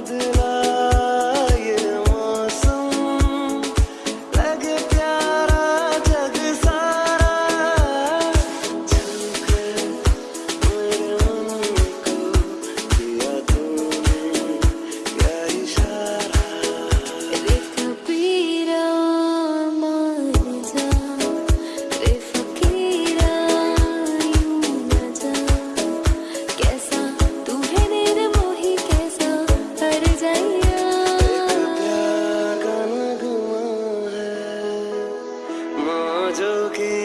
good মজকে